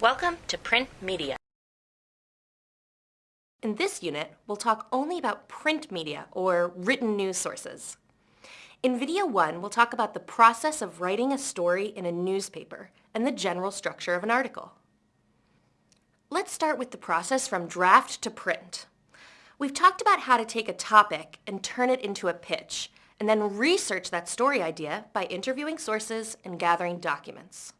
Welcome to Print Media. In this unit, we'll talk only about print media, or written news sources. In video one, we'll talk about the process of writing a story in a newspaper and the general structure of an article. Let's start with the process from draft to print. We've talked about how to take a topic and turn it into a pitch, and then research that story idea by interviewing sources and gathering documents.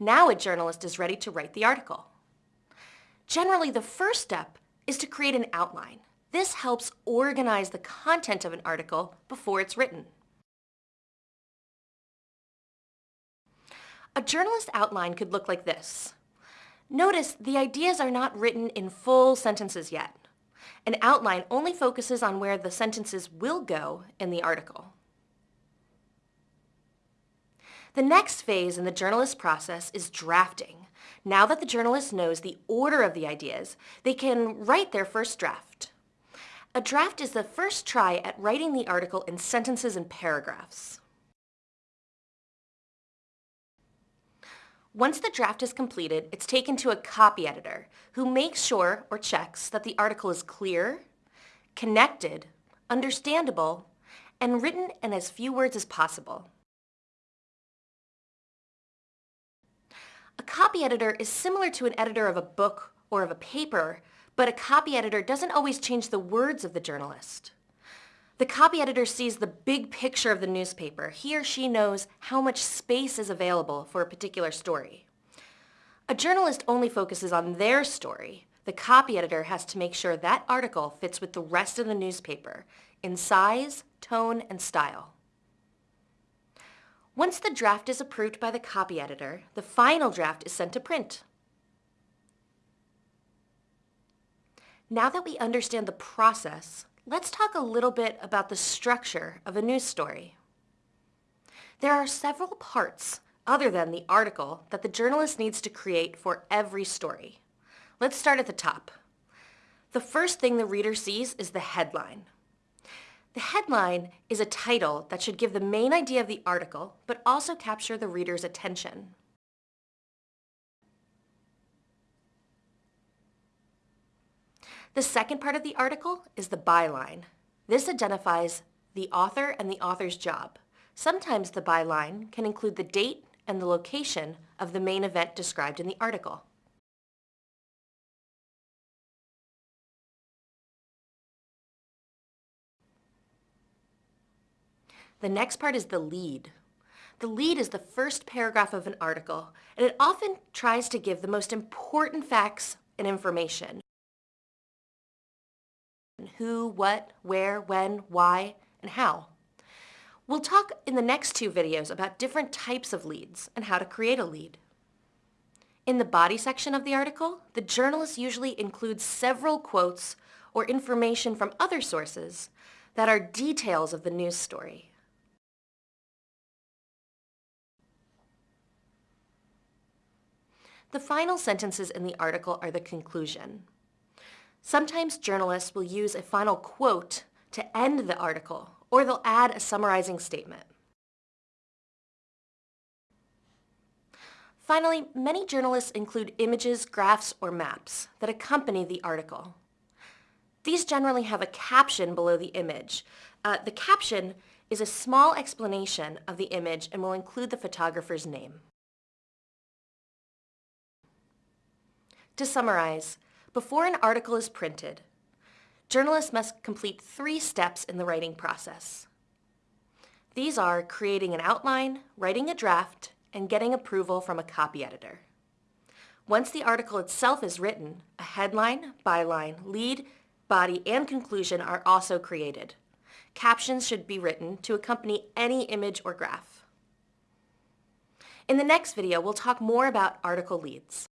Now a journalist is ready to write the article. Generally, the first step is to create an outline. This helps organize the content of an article before it's written. A journalist outline could look like this. Notice the ideas are not written in full sentences yet. An outline only focuses on where the sentences will go in the article. The next phase in the journalist process is drafting. Now that the journalist knows the order of the ideas, they can write their first draft. A draft is the first try at writing the article in sentences and paragraphs. Once the draft is completed, it's taken to a copy editor who makes sure or checks that the article is clear, connected, understandable, and written in as few words as possible. A copy editor is similar to an editor of a book or of a paper, but a copy editor doesn't always change the words of the journalist. The copy editor sees the big picture of the newspaper. He or she knows how much space is available for a particular story. A journalist only focuses on their story. The copy editor has to make sure that article fits with the rest of the newspaper in size, tone, and style. Once the draft is approved by the copy editor, the final draft is sent to print. Now that we understand the process, let's talk a little bit about the structure of a news story. There are several parts other than the article that the journalist needs to create for every story. Let's start at the top. The first thing the reader sees is the headline. The headline is a title that should give the main idea of the article, but also capture the reader's attention. The second part of the article is the byline. This identifies the author and the author's job. Sometimes the byline can include the date and the location of the main event described in the article. The next part is the lead. The lead is the first paragraph of an article, and it often tries to give the most important facts and information. Who, what, where, when, why, and how. We'll talk in the next two videos about different types of leads and how to create a lead. In the body section of the article, the journalist usually includes several quotes or information from other sources that are details of the news story. The final sentences in the article are the conclusion. Sometimes journalists will use a final quote to end the article, or they'll add a summarizing statement. Finally, many journalists include images, graphs, or maps that accompany the article. These generally have a caption below the image. Uh, the caption is a small explanation of the image and will include the photographer's name. To summarize, before an article is printed, journalists must complete three steps in the writing process. These are creating an outline, writing a draft, and getting approval from a copy editor. Once the article itself is written, a headline, byline, lead, body, and conclusion are also created. Captions should be written to accompany any image or graph. In the next video, we'll talk more about article leads.